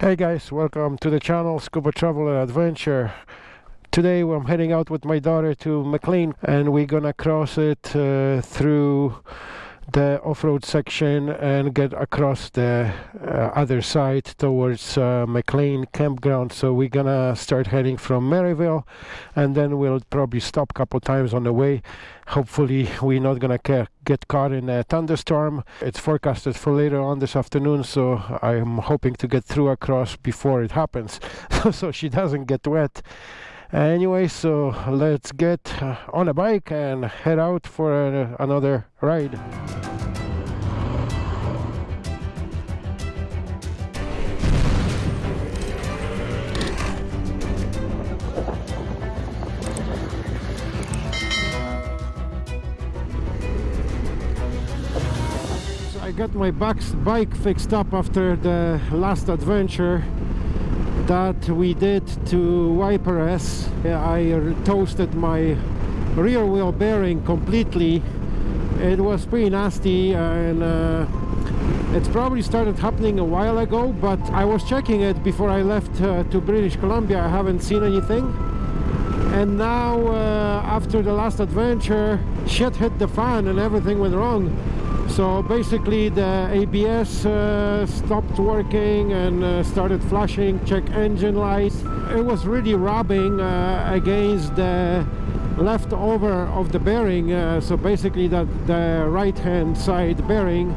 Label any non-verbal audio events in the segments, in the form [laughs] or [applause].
Hey guys, welcome to the channel Scuba Traveler Adventure. Today I'm heading out with my daughter to McLean and we're gonna cross it uh, through the off-road section and get across the uh, other side towards uh, McLean campground. So we're gonna start heading from Maryville and then we'll probably stop a couple times on the way. Hopefully we're not gonna get caught in a thunderstorm. It's forecasted for later on this afternoon so I'm hoping to get through across before it happens. [laughs] So she doesn't get wet. Anyway so let's get uh, on a bike and head out for a, another ride got my bike fixed up after the last adventure that we did to YPRS. I toasted my rear wheel bearing completely. It was pretty nasty and uh, it's probably started happening a while ago, but I was checking it before I left uh, to British Columbia. I haven't seen anything. And now, uh, after the last adventure, shit hit the fan and everything went wrong so basically the ABS uh, stopped working and uh, started flashing check engine lights. It was really rubbing uh, against the leftover of the bearing uh, so basically that the right hand side bearing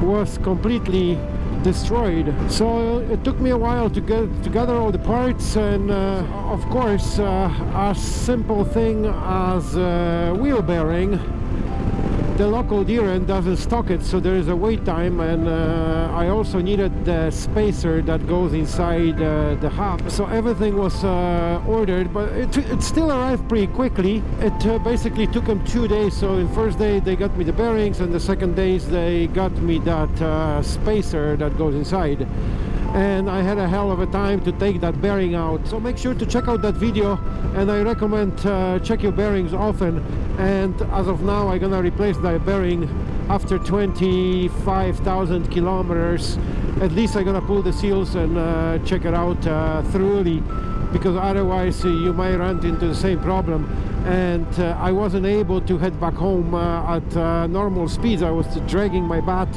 was completely destroyed. So it took me a while to get together all the parts and uh, of course uh, a simple thing as wheel bearing the local end doesn't stock it so there is a wait time and uh, I also needed the spacer that goes inside uh, the hub. So everything was uh, ordered but it, it, still arrived pretty quickly. It uh, basically took them two days so in first day they got me the bearings and the second days they got me that uh, spacer that goes inside and I had a hell of a time to take that bearing out. So make sure to check out that video and I recommend uh, check your bearings often. And as of now I'm gonna replace that bearing after 25,000 kilometers. At least I'm gonna pull the seals and uh, check it out uh, thoroughly because otherwise uh, you might run into the same problem. And uh, I wasn't able to head back home uh, at normal speeds. I was dragging my bat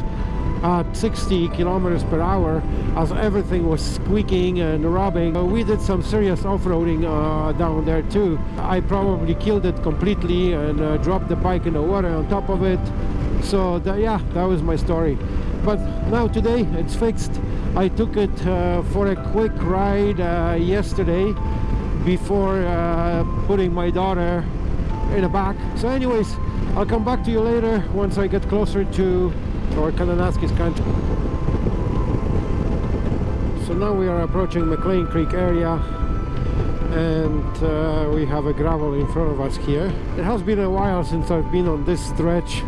at 60 kilometers per hour as everything was squeaking and rubbing. Uh, we did some serious off-roading uh, down there too. I probably killed it completely and uh, dropped the bike in the water on top of it. So yeah, that was my story. But now today it's fixed. I took it uh, for a quick ride uh, yesterday before uh, putting my daughter in the back. So anyways, I'll come back to you later once I get closer to or Kananaskis country. So now we are approaching McLean Creek area and uh, we have a gravel in front of us here. It has been a while since I've been on this stretch.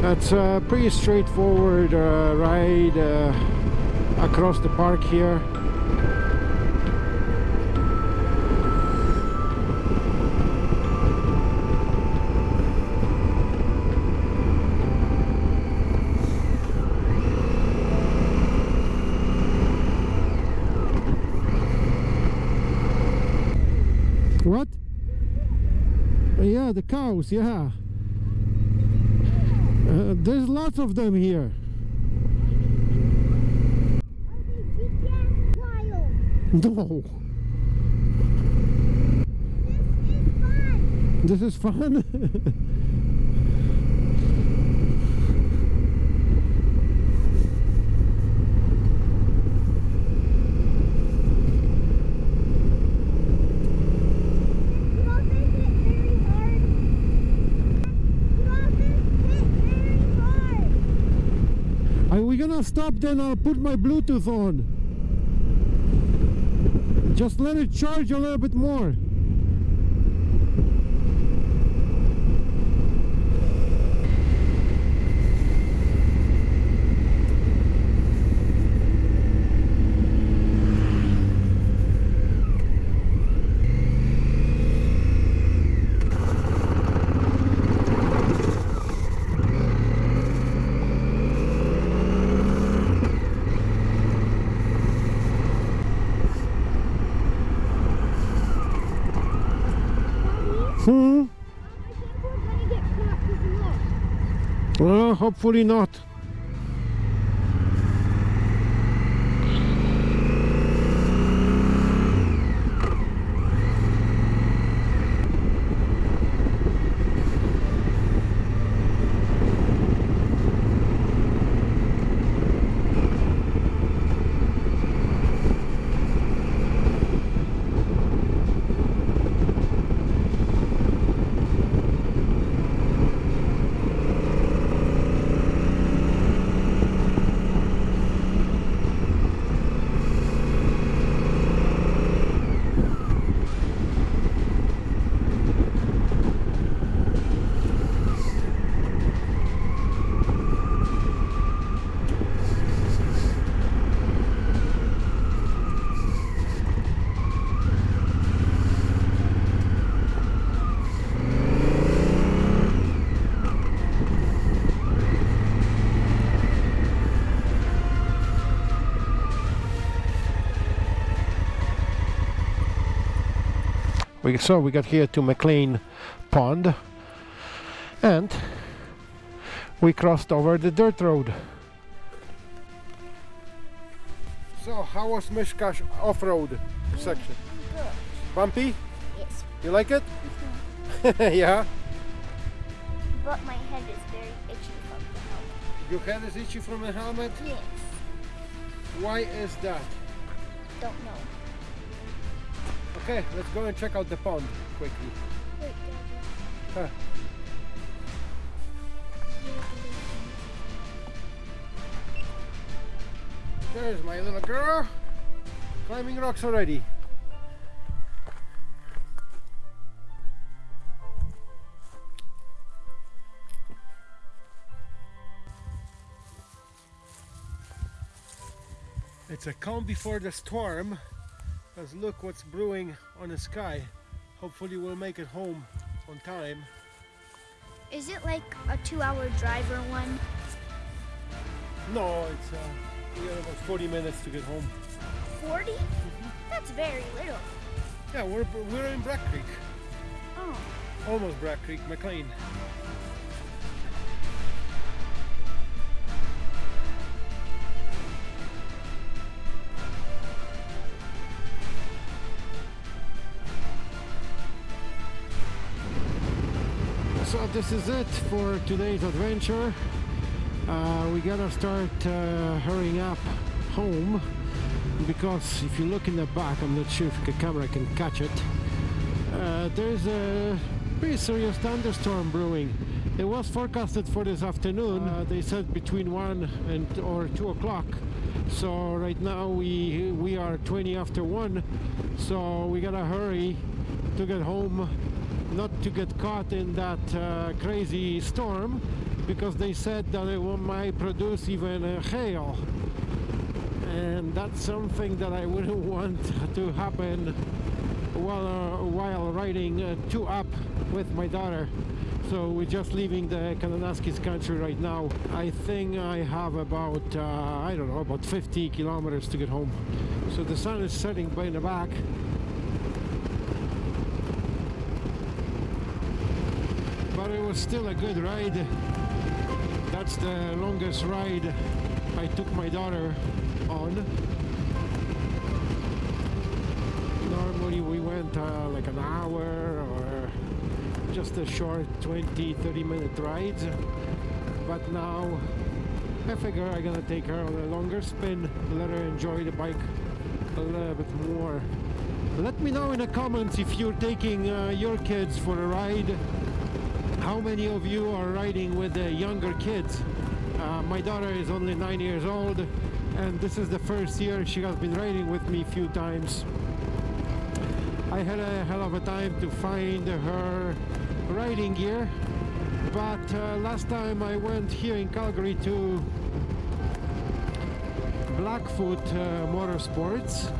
That's a pretty straightforward uh, ride uh, across the park here. What? Uh, yeah, the cows, yeah. Uh, there's lots of them here. No. This is fun. This is fun? [laughs] gonna stop then I'll put my Bluetooth on. Just let it charge a little bit more hopefully not. We, so we got here to McLean Pond and we crossed over the dirt road. So how was Mishkash off-road section? Good. Bumpy? Yes. You like it? [laughs] yeah. But my head is very itchy from the helmet. Your head is itchy from the helmet? Yes. Why is that? Don't know. Okay, let's go and check out the pond quickly. Huh. There's my little girl climbing rocks already. It's a calm before the storm. Because look what's brewing on the sky. Hopefully we'll make it home on time. Is it like a two-hour drive or one? No, it's uh, we got about 40 minutes to get home. 40? That's very little. Yeah, we're we're in Black Creek, Oh. almost Black Creek, McLean. This is it for today's adventure. Uh, we gotta start uh, hurrying up home because if you look in the back, I'm not sure if the camera can catch it. Uh, there's a pretty serious thunderstorm brewing. It was forecasted for this afternoon. Uh, they said between one and or two o'clock. So right now we we are 20 after one. So we gotta hurry to get home, not to get caught in that uh, crazy storm, because they said that it might produce even hail and that's something that I wouldn't [laughs] want to happen while uh, while riding uh, two up with my daughter. So we're just leaving the Kananaskis country right now. I think I have about uh, I don't know about 50 kilometers to get home. So the sun is setting by the back. But it was still a good ride. That's the longest ride I took my daughter on. Normally we went uh, like an hour or just a short 20 30 minute ride. but now I figure I'm gonna take her on a longer spin let her enjoy the bike a little bit more let me know in the comments if you're taking uh, your kids for a ride how many of you are riding with the younger kids? Uh, my daughter is only nine years old and this is the first year she has been riding with me a few times. I had a hell of a time to find her riding gear but uh, last time I went here in Calgary to Blackfoot uh, Motorsports.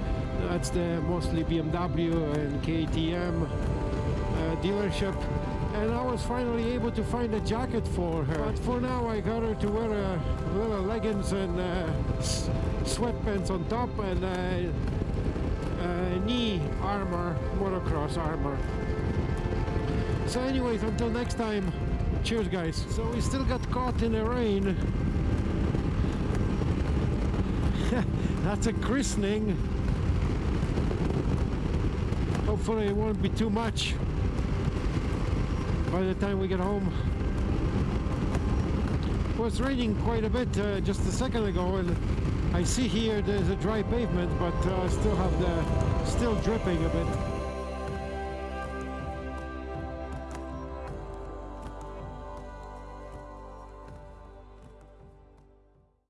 That's the mostly BMW and KTM uh, dealership and I was finally able to find a jacket for her. But for now I got her to wear a little leggings and uh, sweatpants on top and uh, uh, knee armor, motocross armor. So anyways, until next time, Cheers, guys. So we still got caught in the rain. [laughs] That's a christening. Hopefully it won't be too much by the time we get home. It was raining quite a bit uh, just a second ago and I see here there's a dry pavement but uh, still have the still dripping a bit.